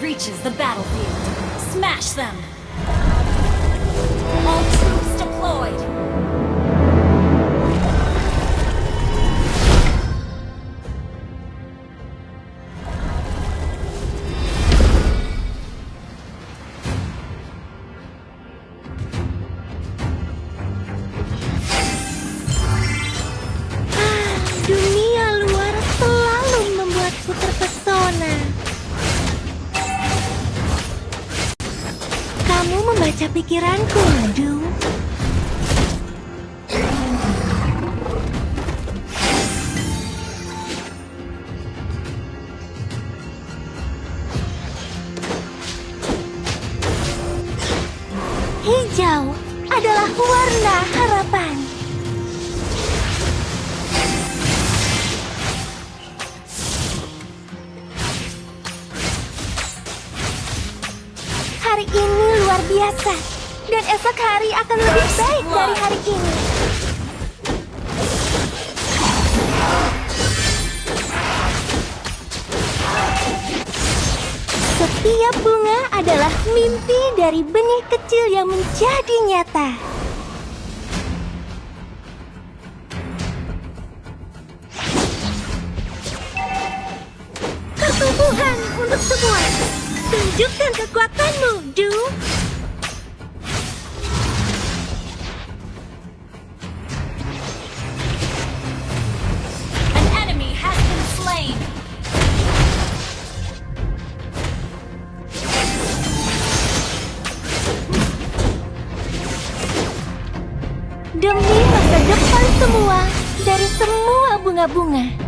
reaches the battlefield. Smash them! All pikiranku, Du. Hijau adalah warna harapan. Hari ini luar biasa. Dan esok hari akan lebih baik dari hari ini. Setiap bunga adalah mimpi dari benih kecil yang menjadi nyata. Pertumbuhan untuk semua. Tunjukkan kekuatanmu, bunga-bunga.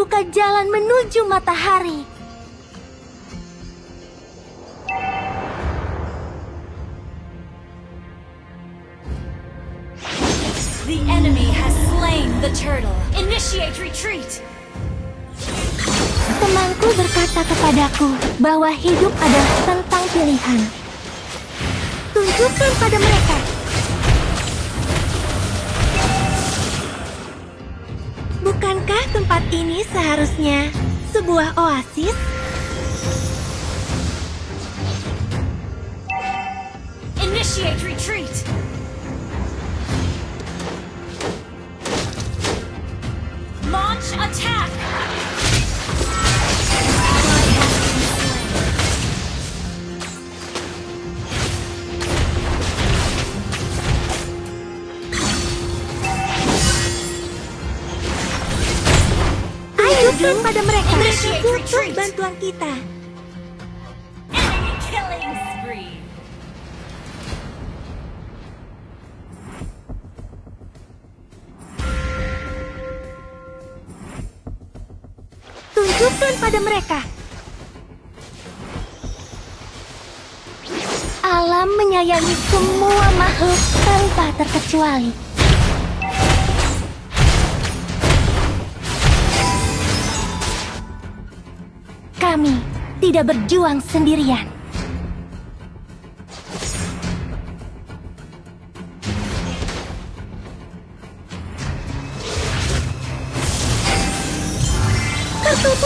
Membuka jalan menuju matahari. The enemy has slain the turtle. Initiate retreat! Temanku berkata kepadaku bahwa hidup adalah tentang pilihan. Tunjukkan pada mereka. Bukankah tempat ini seharusnya sebuah oasis? Initiate retreat! Launch attack! Ajukan pada mereka. Butuh bantuan kita. Tunjukkan pada mereka. Alam menyayangi semua makhluk tanpa terkecuali. Kami tidak berjuang sendirian.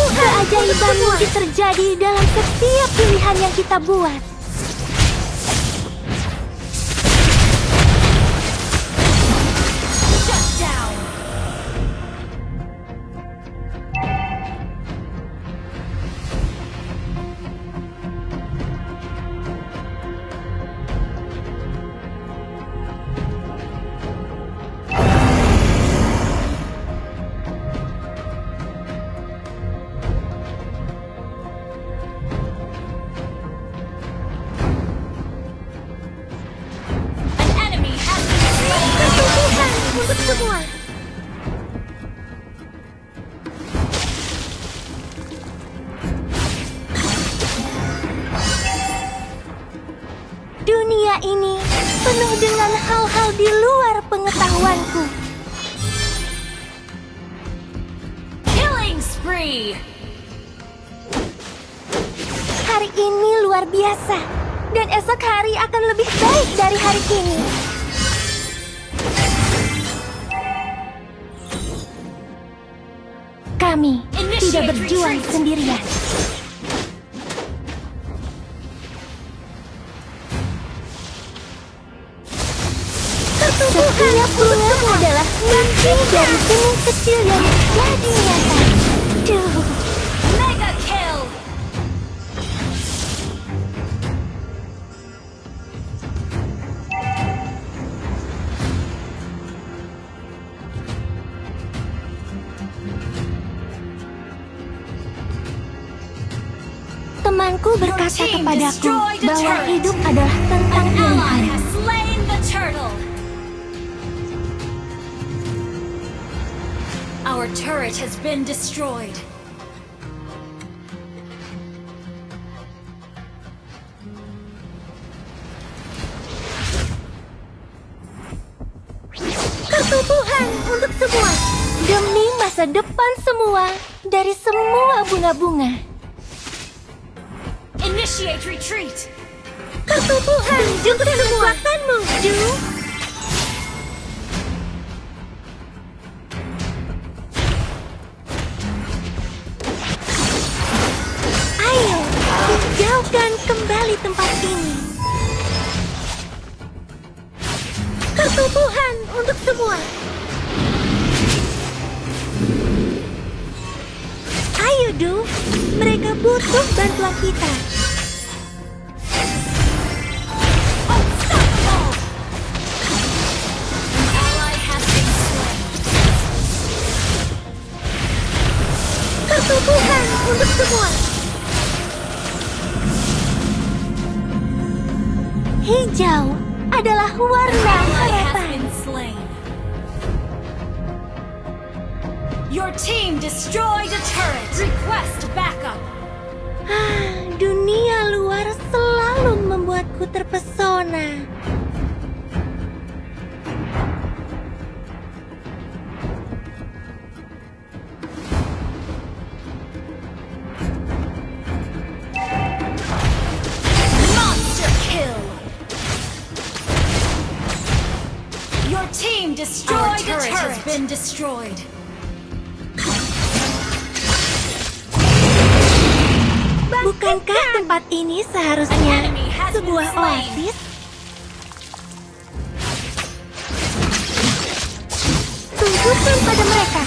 Keajaiban mungkin terjadi dalam setiap pilihan yang kita buat. Tidak berjuang sendirian. Setiap bunga adalah mimpi dari benih kecil yang jadi nyata. Kepadaku the bahwa hidup adalah tentang pilihan. Our turret has been destroyed. Ketubuhan untuk semua demi masa depan semua dari semua bunga-bunga. Initiate retreat! Ketubuhan untuk kekuatanmu, Ju. Ayo, hijaukan kembali tempat ini. Ketubuhan untuk semua. Ayo, Du. Mereka butuh bantuan kita. Hijau adalah warna harapan. Your team destroyed a turret. Request backup. Ah, dunia luar selalu membuatku terpesona. Been destroyed. Bukankah tempat ini seharusnya sebuah oasis? Tunjukkan pada mereka.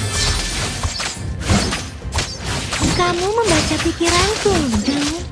Kamu membaca pikiranku, Du.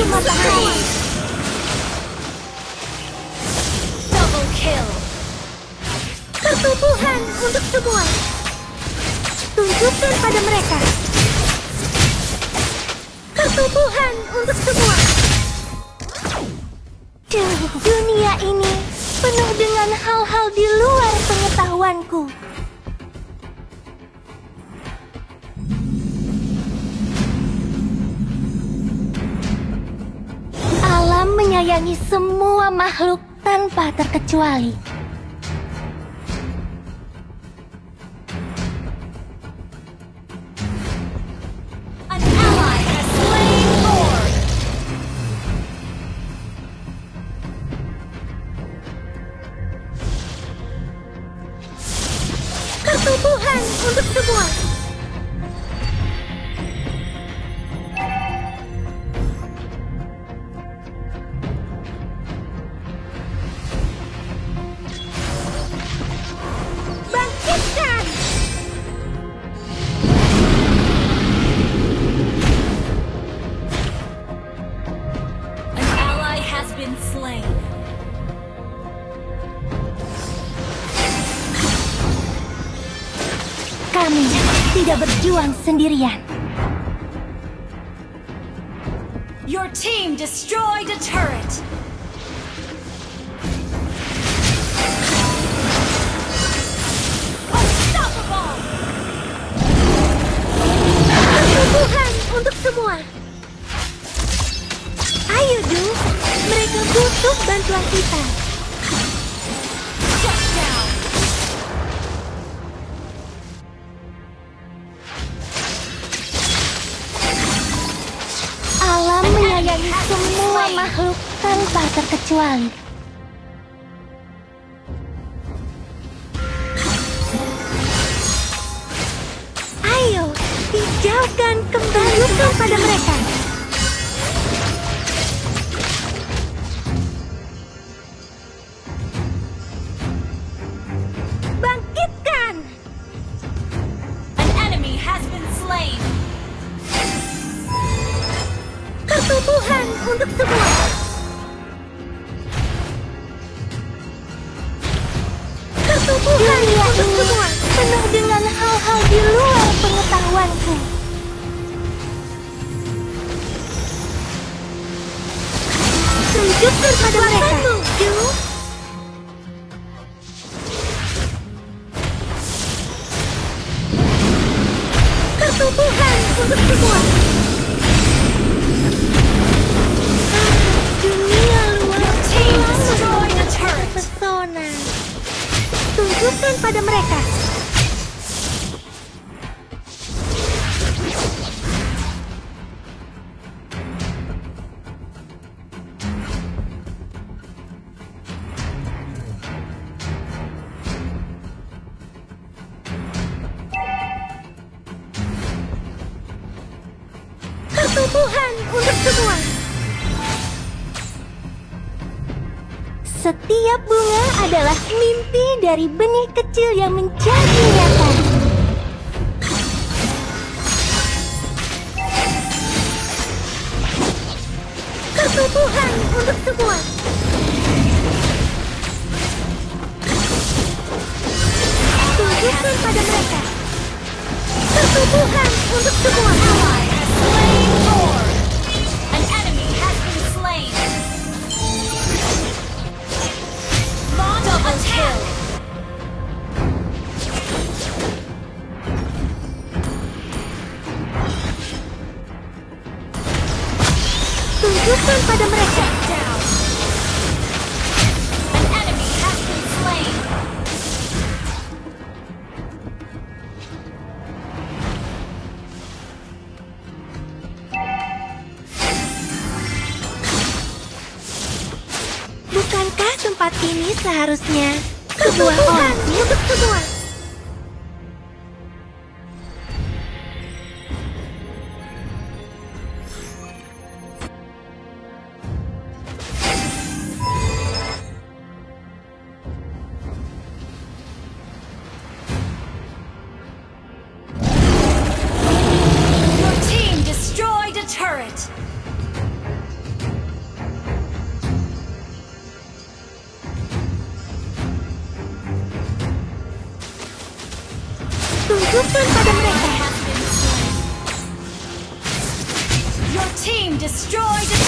Menuju matahari. Double kill. Ketubuhan untuk semua. Tunjukkan pada mereka. Ketubuhan untuk semua. Duh, dunia ini penuh dengan hal-hal di luar pengetahuanku. Menyayangi semua makhluk tanpa terkecuali. Berjuang sendirian. Your team destroyed a turret. Tanpa terkecuali. Tunjukkan pada mimpi dari benih kecil yang menjadi nyata. Pertumbuhan untuk semua. Tunjukkan pada mereka. Pertumbuhan untuk semua. Tempat ini seharusnya sebuah oasi team destroyed a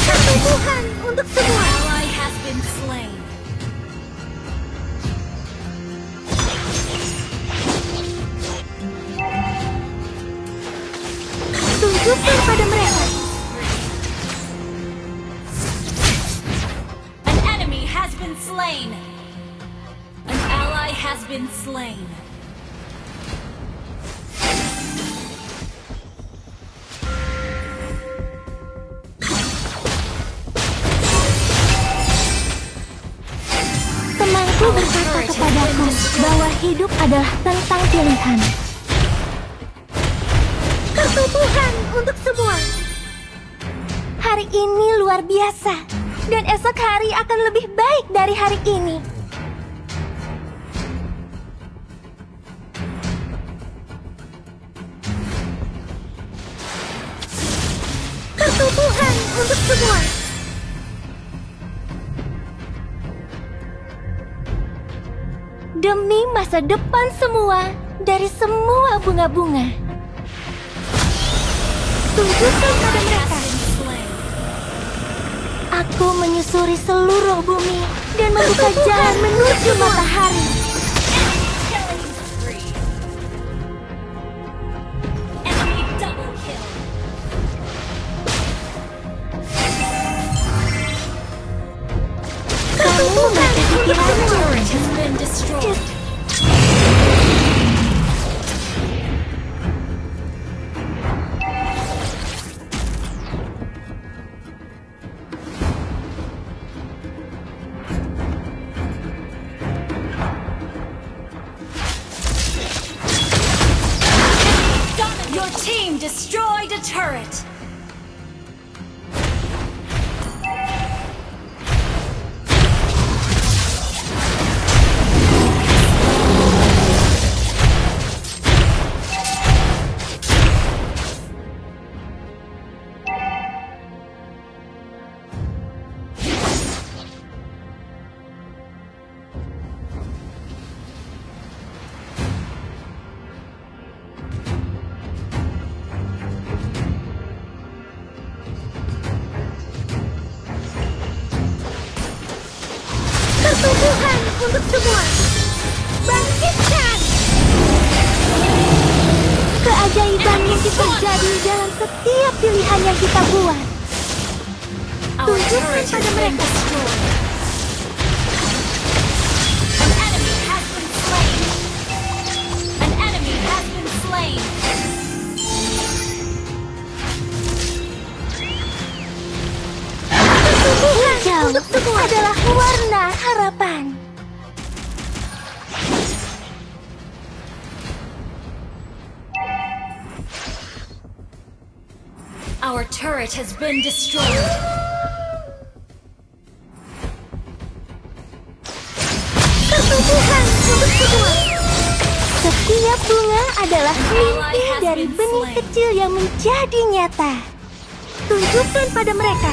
untuk semua. Ally has been slain. Bahwa hidup adalah tentang pilihan. Pertumbuhan untuk semua. Hari ini luar biasa, dan esok hari akan lebih baik dari hari ini. Pertumbuhan untuk semua. Demi masa depan semua dari semua bunga-bunga. Tunjukkan pada mereka. Aku menyusuri seluruh bumi dan membuka jalan menuju matahari. Team destroyed a turret. Terjadi dalam setiap pilihan yang kita buat. Tunjukkan pada mereka. Hijau adalah warna harapan. Turret has been destroyed. Untuk semua. Setiap bunga adalah mimpi dari benih kecil yang menjadi nyata. Tunjukkan pada mereka.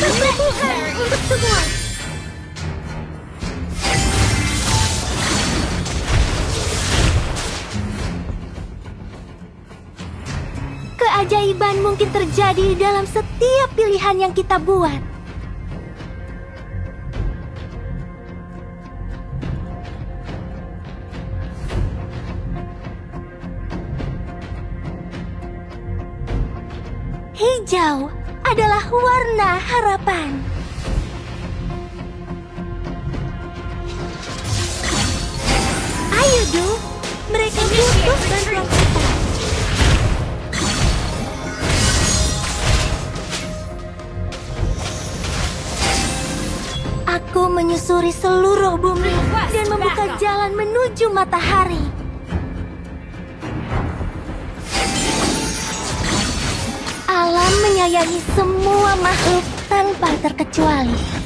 Legendary. untuk semua. Keajaiban mungkin terjadi dalam setiap pilihan yang kita buat. Hijau adalah warna harapan. Ayo, Du. Mereka butuh bantuan Aku menyusuri seluruh bumi dan membuka jalan menuju matahari. Alam menyayangi semua makhluk tanpa terkecuali.